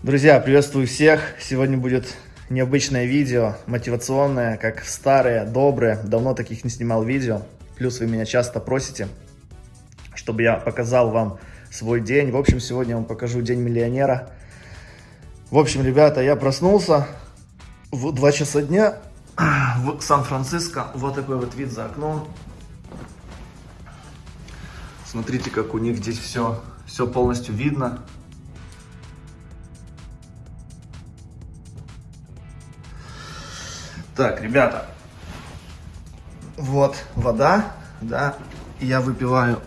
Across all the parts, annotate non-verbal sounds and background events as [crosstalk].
Друзья, приветствую всех! Сегодня будет необычное видео, мотивационное, как старые, добрые. Давно таких не снимал видео. Плюс вы меня часто просите, чтобы я показал вам свой день. В общем, сегодня я вам покажу День миллионера. В общем, ребята, я проснулся в 2 часа дня в Сан-Франциско. Вот такой вот вид за окном. Смотрите, как у них здесь все, все полностью видно. Так, ребята, вот вода, да, я выпиваю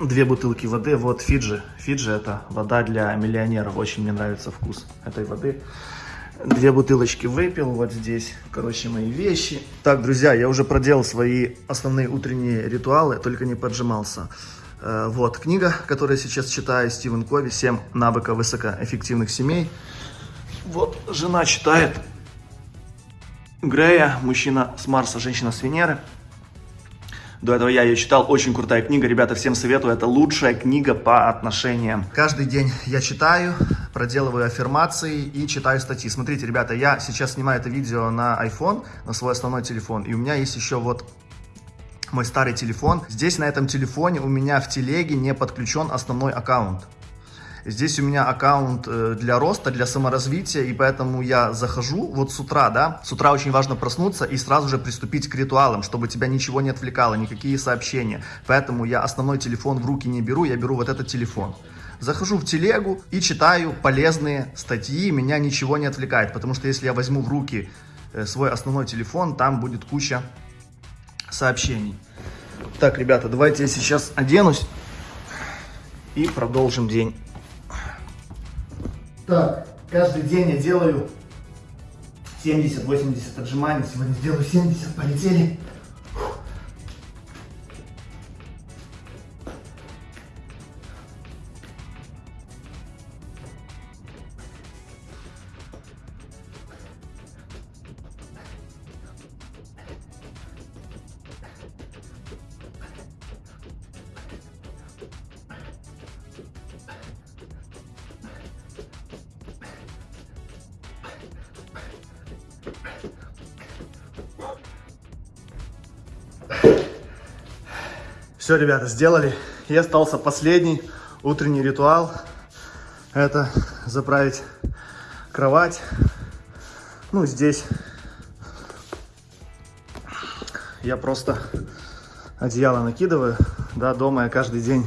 две бутылки воды, вот Фиджи, Фиджи это вода для миллионеров, очень мне нравится вкус этой воды. Две бутылочки выпил, вот здесь, короче, мои вещи. Так, друзья, я уже проделал свои основные утренние ритуалы, только не поджимался. Э, вот книга, которую я сейчас читаю, Стивен Кови, «7 навыков высокоэффективных семей». Вот жена читает Грея, мужчина с Марса, женщина с Венеры. До этого я ее читал, очень крутая книга, ребята, всем советую, это лучшая книга по отношениям. Каждый день я читаю, проделываю аффирмации и читаю статьи. Смотрите, ребята, я сейчас снимаю это видео на iPhone, на свой основной телефон, и у меня есть еще вот мой старый телефон. Здесь на этом телефоне у меня в телеге не подключен основной аккаунт. Здесь у меня аккаунт э, для роста, для саморазвития, и поэтому я захожу вот с утра, да, с утра очень важно проснуться и сразу же приступить к ритуалам, чтобы тебя ничего не отвлекало, никакие сообщения. Поэтому я основной телефон в руки не беру, я беру вот этот телефон. Захожу в телегу и читаю полезные статьи, меня ничего не отвлекает, потому что если я возьму в руки э, свой основной телефон, там будет куча сообщений. Так, ребята, давайте я сейчас оденусь и продолжим день. Так, каждый день я делаю 70-80 отжиманий. Сегодня сделаю 70, полетели. Все, ребята, сделали. И остался последний утренний ритуал. Это заправить кровать. Ну, здесь я просто одеяло накидываю. Да, дома я каждый день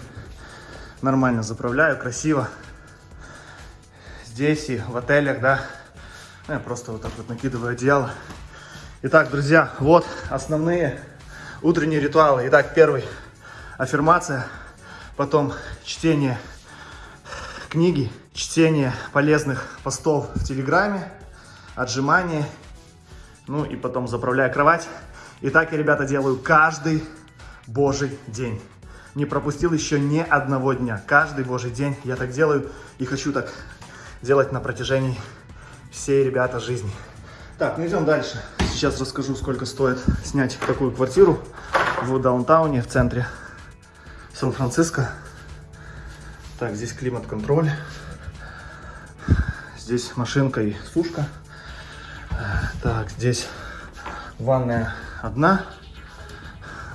нормально заправляю, красиво. Здесь и в отелях, да, я просто вот так вот накидываю одеяло. Итак, друзья, вот основные утренние ритуалы. Итак, первый аффирмация, потом чтение книги, чтение полезных постов в Телеграме, отжимания, ну и потом заправляю кровать. И так я, ребята, делаю каждый божий день. Не пропустил еще ни одного дня. Каждый божий день я так делаю и хочу так делать на протяжении всей, ребята, жизни. Так, ну идем дальше. Сейчас расскажу, сколько стоит снять такую квартиру в даунтауне, в центре Сан-Франциско. Так, здесь климат-контроль. Здесь машинка и сушка. Так, здесь ванная одна,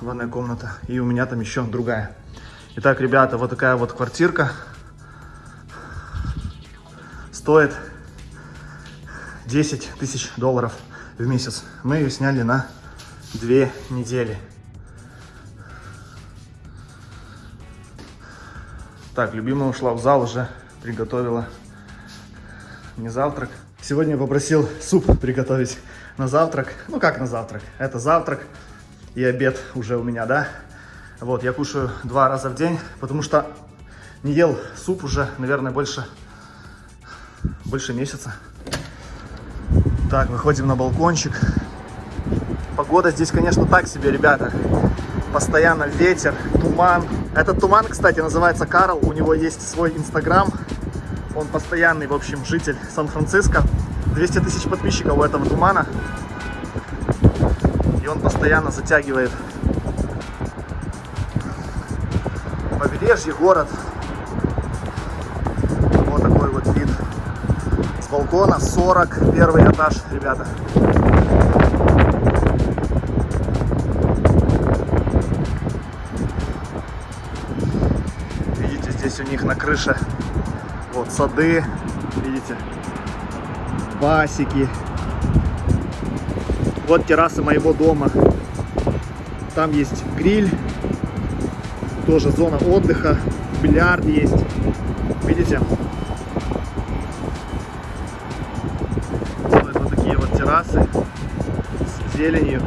ванная комната. И у меня там еще другая. Итак, ребята, вот такая вот квартирка. Стоит 10 тысяч долларов в месяц. Мы ее сняли на две недели. Так, любимая ушла в зал уже, приготовила не завтрак. Сегодня я попросил суп приготовить на завтрак. Ну, как на завтрак? Это завтрак и обед уже у меня, да? Вот, я кушаю два раза в день, потому что не ел суп уже, наверное, больше, больше месяца. Так, выходим на балкончик. Погода здесь, конечно, так себе, ребята постоянно ветер, туман. Этот туман, кстати, называется Карл, у него есть свой инстаграм. Он постоянный, в общем, житель Сан-Франциско. 200 тысяч подписчиков у этого тумана. И он постоянно затягивает побережье, город. Вот такой вот вид с балкона 41 этаж, ребята. Здесь у них на крыше вот сады, видите, пасеки. Вот терраса моего дома. Там есть гриль, тоже зона отдыха, бильярд есть. Видите? Вот такие вот террасы с зеленью.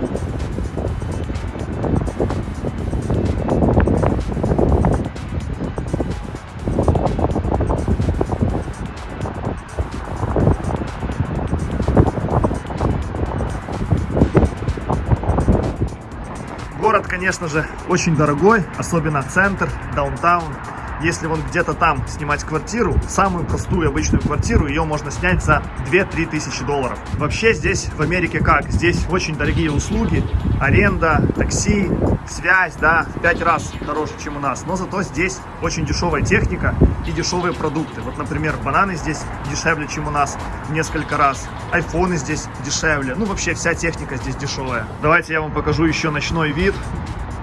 Конечно же, очень дорогой, особенно центр, даунтаун. Если вон где-то там снимать квартиру, самую простую обычную квартиру, ее можно снять за 2-3 тысячи долларов. Вообще здесь в Америке как? Здесь очень дорогие услуги, аренда, такси, связь, да, в 5 раз дороже, чем у нас. Но зато здесь очень дешевая техника и дешевые продукты. Вот, например, бананы здесь дешевле, чем у нас в несколько раз. Айфоны здесь дешевле. Ну, вообще вся техника здесь дешевая. Давайте я вам покажу еще ночной вид.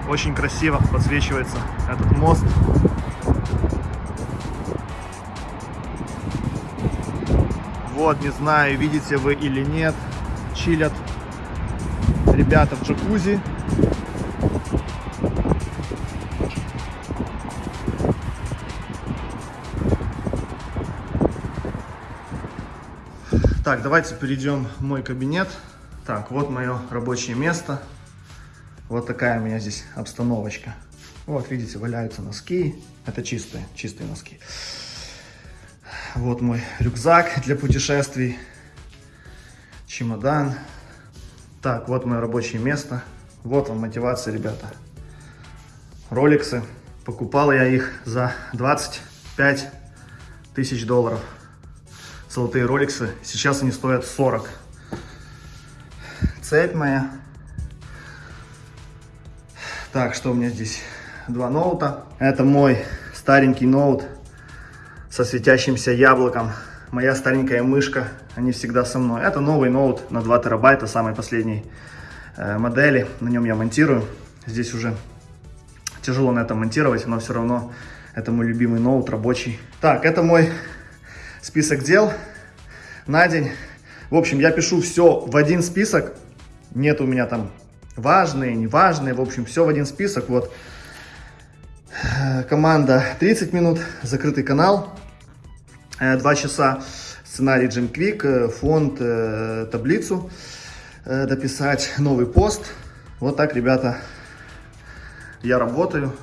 Очень красиво подсвечивается этот мост. Вот, не знаю, видите вы или нет, чилят ребята в джакузи. Так, давайте перейдем в мой кабинет. Так, вот мое рабочее место. Вот такая у меня здесь обстановочка. Вот, видите, валяются носки. Это чистые, чистые носки. Вот мой рюкзак для путешествий. Чемодан. Так, вот мое рабочее место. Вот вам мотивация, ребята. Роликсы. Покупал я их за 25 тысяч долларов. Золотые роликсы. Сейчас они стоят 40. Цепь моя. Так, что у меня здесь? Два ноута. Это мой старенький ноут со светящимся яблоком. Моя старенькая мышка, они всегда со мной. Это новый ноут на 2 терабайта, самой последней э, модели. На нем я монтирую. Здесь уже тяжело на этом монтировать, но все равно это мой любимый ноут, рабочий. Так, это мой список дел на день. В общем, я пишу все в один список. Нет у меня там важные, неважные. В общем, все в один список. Вот команда 30 минут, закрытый канал 2 часа, сценарий Джим Квик, фонд, таблицу дописать, новый пост. Вот так, ребята, я работаю,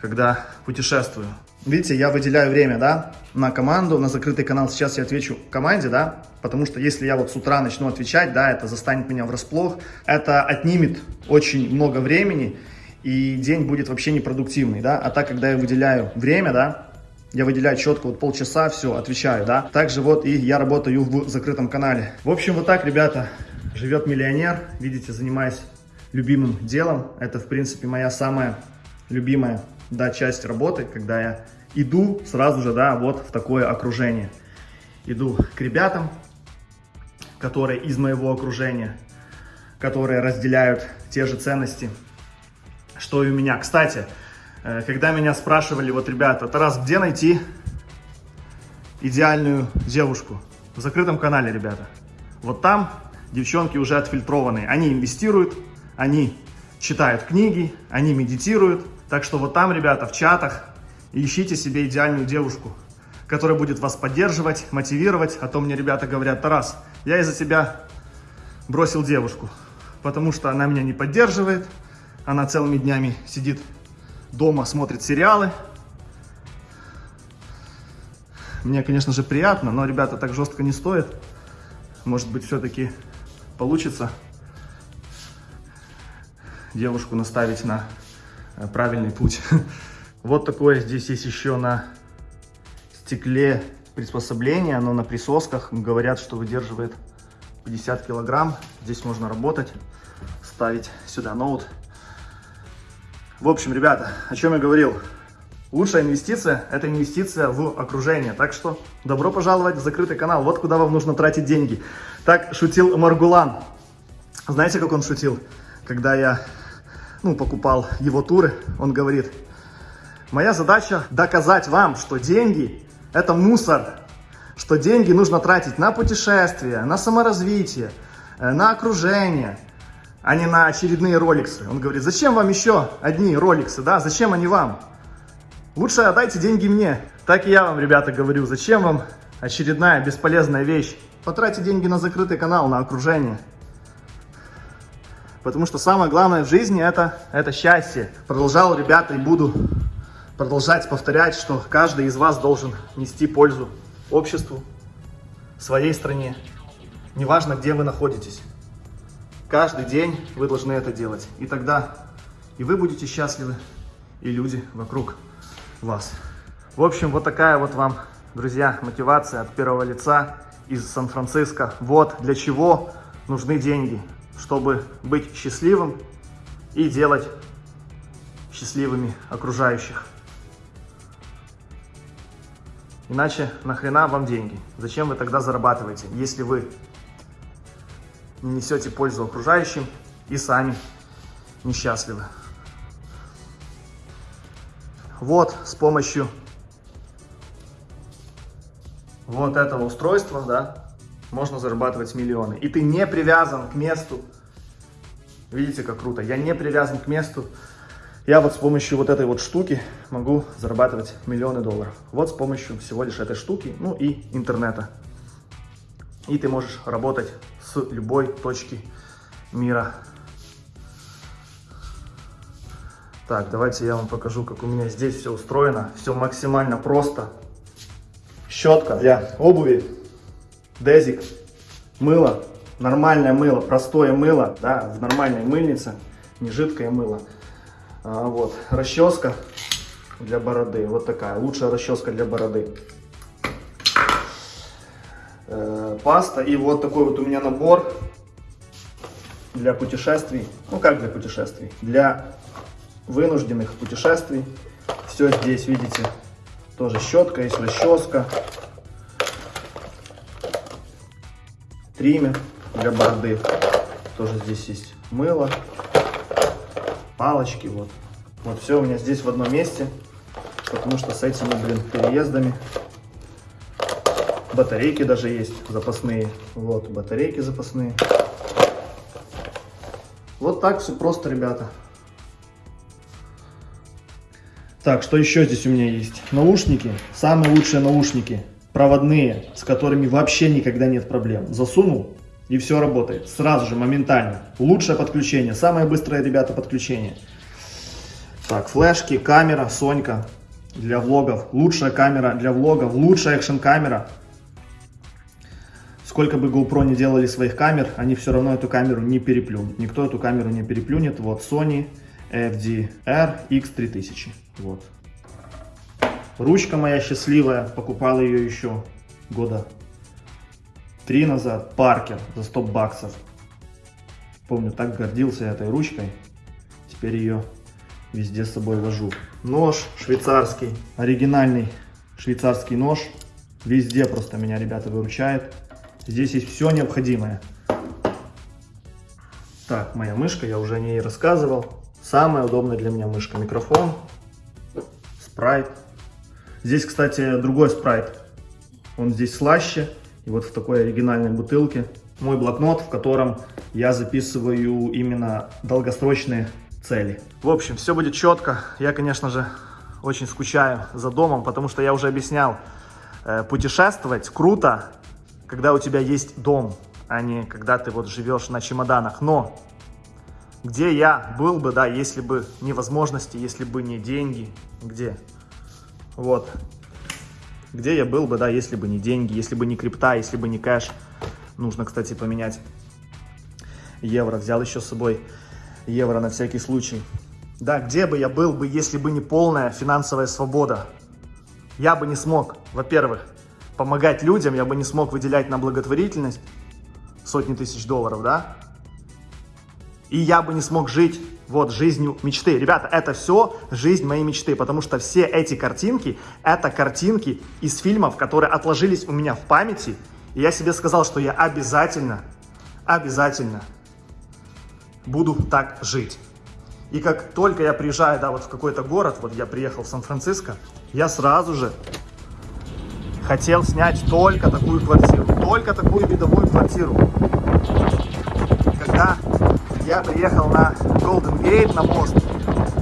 когда путешествую. Видите, я выделяю время, да, на команду, на закрытый канал. Сейчас я отвечу команде, да, потому что если я вот с утра начну отвечать, да, это застанет меня врасплох. Это отнимет очень много времени, и день будет вообще непродуктивный, да. А так, когда я выделяю время, да, я выделяю четко вот полчаса, все, отвечаю, да. Также вот и я работаю в закрытом канале. В общем, вот так, ребята, живет миллионер. Видите, занимаясь любимым делом. Это, в принципе, моя самая любимая, да, часть работы, когда я иду сразу же, да, вот в такое окружение. Иду к ребятам, которые из моего окружения, которые разделяют те же ценности, что и у меня. Кстати, э, когда меня спрашивали, вот, ребята, Тарас, где найти идеальную девушку? В закрытом канале, ребята. Вот там девчонки уже отфильтрованные. Они инвестируют, они читают книги, они медитируют. Так что вот там, ребята, в чатах ищите себе идеальную девушку, которая будет вас поддерживать, мотивировать. А то мне ребята говорят, Тарас, я из-за тебя бросил девушку, потому что она меня не поддерживает, она целыми днями сидит дома, смотрит сериалы. Мне, конечно же, приятно, но, ребята, так жестко не стоит. Может быть, все-таки получится девушку наставить на э, правильный путь. [laughs] Вот такое здесь есть еще на стекле приспособление. Оно на присосках. Говорят, что выдерживает 50 килограмм. Здесь можно работать, ставить сюда ноут. В общем, ребята, о чем я говорил. Лучшая инвестиция – это инвестиция в окружение. Так что добро пожаловать в закрытый канал. Вот куда вам нужно тратить деньги. Так шутил Маргулан. Знаете, как он шутил? Когда я ну, покупал его туры, он говорит, моя задача доказать вам, что деньги – это мусор, что деньги нужно тратить на путешествия, на саморазвитие, э, на окружение, а не на очередные роликсы. Он говорит, зачем вам еще одни роликсы, да, зачем они вам? Лучше отдайте деньги мне. Так и я вам, ребята, говорю, зачем вам очередная бесполезная вещь? Потратьте деньги на закрытый канал, на окружение. Потому что самое главное в жизни это, это счастье. Продолжал, ребята, и буду продолжать повторять, что каждый из вас должен нести пользу обществу, своей стране. Неважно, где вы находитесь. Каждый день вы должны это делать. И тогда и вы будете счастливы, и люди вокруг вас. В общем, вот такая вот вам, друзья, мотивация от первого лица из Сан-Франциско. Вот для чего нужны деньги, чтобы быть счастливым и делать счастливыми окружающих. Иначе нахрена вам деньги? Зачем вы тогда зарабатываете, если вы не несете пользу окружающим и сами несчастливы? Вот с помощью вот этого устройства, да, можно зарабатывать миллионы. И ты не привязан к месту. Видите, как круто. Я не привязан к месту. Я вот с помощью вот этой вот штуки могу зарабатывать миллионы долларов. Вот с помощью всего лишь этой штуки, ну и интернета. И ты можешь работать с любой точки мира. Так, давайте я вам покажу, как у меня здесь все устроено. Все максимально просто. Щетка для обуви, дезик, мыло, нормальное мыло, простое мыло, да, в нормальной мыльнице, не жидкое мыло. А, вот, расческа для бороды, вот такая, лучшая расческа для бороды. Э, паста и вот такой вот у меня набор для путешествий, ну как для путешествий, для вынужденных путешествий. Все здесь, видите, тоже щетка, есть расческа, триммер для бороды. Тоже здесь есть мыло, палочки, вот. Вот все у меня здесь в одном месте, потому что с этими, блин, переездами батарейки даже есть запасные. Вот, батарейки запасные. Вот так все просто, ребята. Так, что еще здесь у меня есть? Наушники, самые лучшие наушники, проводные, с которыми вообще никогда нет проблем. Засунул, и все работает. Сразу же, моментально. Лучшее подключение, самое быстрое, ребята, подключение. Так, флешки, камера, Сонька для влогов. Лучшая камера для влогов, лучшая экшен камера. Сколько бы GoPro не делали своих камер, они все равно эту камеру не переплюнут. Никто эту камеру не переплюнет. Вот Sony FDR X3000. Вот. Ручка моя счастливая, покупал ее еще года три назад. Паркер за 100 баксов. Помню, так гордился этой ручкой. Теперь ее везде с собой вожу. Нож швейцарский, оригинальный швейцарский нож. Везде просто меня, ребята, выручает. Здесь есть все необходимое. Так, моя мышка, я уже о ней рассказывал. Самая удобная для меня мышка. Микрофон, спрайт. Здесь, кстати, другой спрайт. Он здесь слаще. И вот в такой оригинальной бутылке. Мой блокнот, в котором я записываю именно долгосрочные цели. В общем, все будет четко. Я, конечно же, очень скучаю за домом, потому что я уже объяснял, э, путешествовать круто, когда у тебя есть дом, а не когда ты вот живешь на чемоданах. Но где я был бы, да, если бы не возможности, если бы не деньги, где? Вот. Где я был бы, да, если бы не деньги, если бы не крипта, если бы не кэш. Нужно, кстати, поменять евро. Взял еще с собой евро на всякий случай. Да, где бы я был бы, если бы не полная финансовая свобода? Я бы не смог, во-первых, помогать людям, я бы не смог выделять на благотворительность сотни тысяч долларов, да? И я бы не смог жить вот жизнью мечты. Ребята, это все жизнь моей мечты, потому что все эти картинки, это картинки из фильмов, которые отложились у меня в памяти. И я себе сказал, что я обязательно, обязательно буду так жить. И как только я приезжаю, да, вот в какой-то город, вот я приехал в Сан-Франциско, я сразу же хотел снять только такую квартиру, только такую видовую квартиру. Я приехал на Golden Gate, на мост,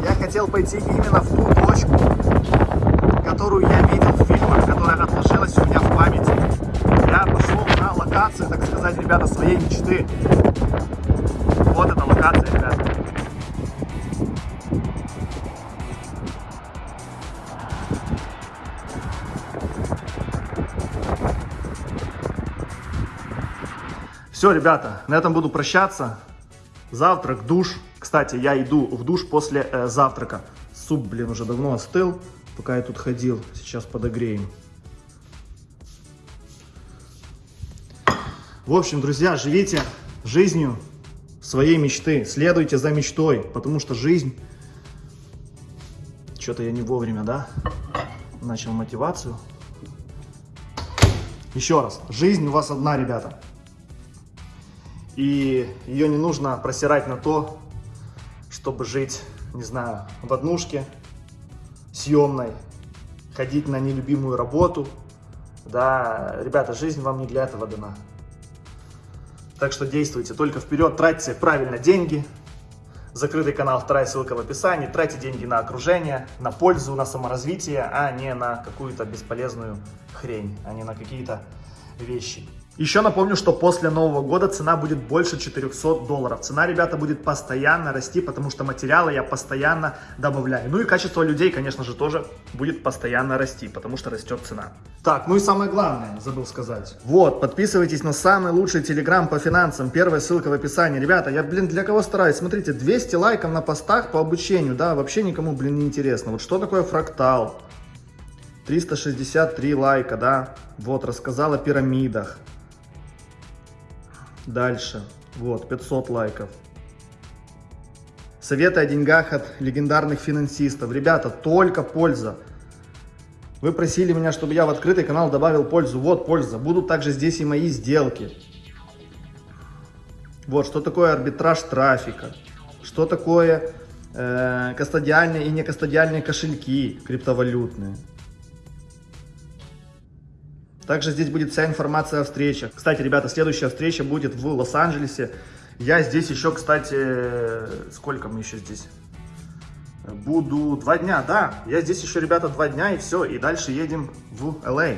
я хотел пойти именно в ту точку, которую я видел в фильмах, которая отложилась у меня в памяти. Я пошел на локацию, так сказать, ребята, своей мечты. Вот эта локация, ребята. Все, ребята, на этом буду прощаться. Завтрак, душ. Кстати, я иду в душ после э, завтрака. Суп, блин, уже давно остыл, пока я тут ходил. Сейчас подогреем. В общем, друзья, живите жизнью своей мечты. Следуйте за мечтой, потому что жизнь... Что-то я не вовремя, да? Начал мотивацию. Еще раз. Жизнь у вас одна, ребята. И ее не нужно просирать на то, чтобы жить, не знаю, в однушке съемной, ходить на нелюбимую работу. Да, ребята, жизнь вам не для этого дана. Так что действуйте только вперед, тратьте правильно деньги. Закрытый канал, вторая ссылка в описании. Тратьте деньги на окружение, на пользу, на саморазвитие, а не на какую-то бесполезную хрень, а не на какие-то вещи. Еще напомню, что после Нового года цена будет больше 400 долларов. Цена, ребята, будет постоянно расти, потому что материалы я постоянно добавляю. Ну и качество людей, конечно же, тоже будет постоянно расти, потому что растет цена. Так, ну и самое главное, забыл сказать. Вот, подписывайтесь на самый лучший телеграм по финансам. Первая ссылка в описании. Ребята, я, блин, для кого стараюсь? Смотрите, 200 лайков на постах по обучению, да, вообще никому, блин, не интересно. Вот что такое фрактал? 363 лайка, да. Вот, рассказал о пирамидах. Дальше. Вот, 500 лайков. Советы о деньгах от легендарных финансистов. Ребята, только польза. Вы просили меня, чтобы я в открытый канал добавил пользу. Вот польза. Будут также здесь и мои сделки. Вот, что такое арбитраж трафика. Что такое э, кастодиальные и некастодиальные кошельки криптовалютные. Также здесь будет вся информация о встречах. Кстати, ребята, следующая встреча будет в Лос-Анджелесе. Я здесь еще, кстати, сколько мы еще здесь? Буду два дня, да. Я здесь еще, ребята, два дня и все. И дальше едем в Л.А.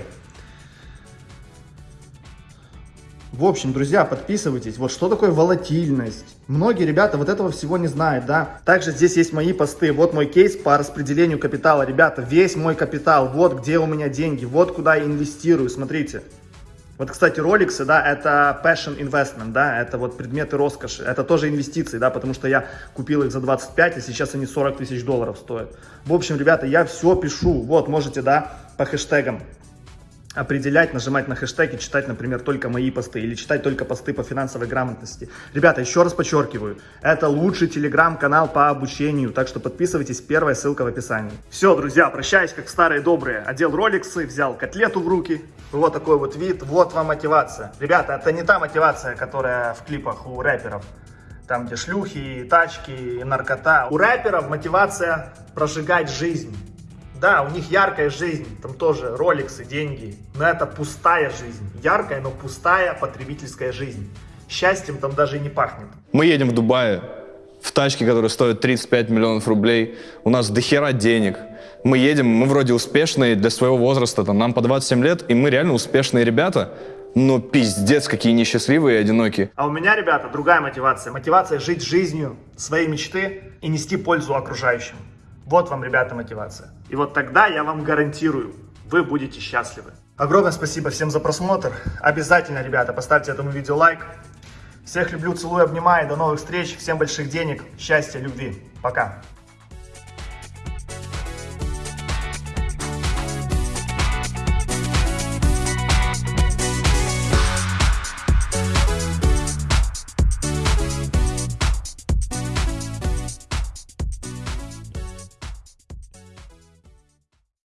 В общем, друзья, подписывайтесь. Вот что такое волатильность? Многие ребята вот этого всего не знают, да. Также здесь есть мои посты. Вот мой кейс по распределению капитала. Ребята, весь мой капитал, вот где у меня деньги, вот куда я инвестирую, смотрите. Вот, кстати, роликсы, да, это passion investment, да, это вот предметы роскоши, это тоже инвестиции, да, потому что я купил их за 25, а сейчас они 40 тысяч долларов стоят. В общем, ребята, я все пишу, вот, можете, да, по хэштегам определять, нажимать на хэштеги, читать, например, только мои посты или читать только посты по финансовой грамотности. Ребята, еще раз подчеркиваю, это лучший телеграм-канал по обучению, так что подписывайтесь, первая ссылка в описании. Все, друзья, прощаюсь, как старые добрые. Одел роликсы, взял котлету в руки. Вот такой вот вид, вот вам мотивация. Ребята, это не та мотивация, которая в клипах у рэперов. Там, где шлюхи, тачки, наркота. У рэперов мотивация прожигать жизнь. Да, у них яркая жизнь, там тоже роликсы, деньги, но это пустая жизнь. Яркая, но пустая потребительская жизнь. Счастьем там даже и не пахнет. Мы едем в Дубае в тачке, которая стоит 35 миллионов рублей. У нас дохера денег. Мы едем, мы вроде успешные для своего возраста, там, нам по 27 лет, и мы реально успешные ребята. Но пиздец, какие несчастливые и одинокие. А у меня, ребята, другая мотивация. Мотивация жить жизнью своей мечты и нести пользу окружающим. Вот вам, ребята, мотивация. И вот тогда я вам гарантирую, вы будете счастливы. Огромное спасибо всем за просмотр. Обязательно, ребята, поставьте этому видео лайк. Всех люблю, целую, обнимаю. До новых встреч. Всем больших денег, счастья, любви. Пока.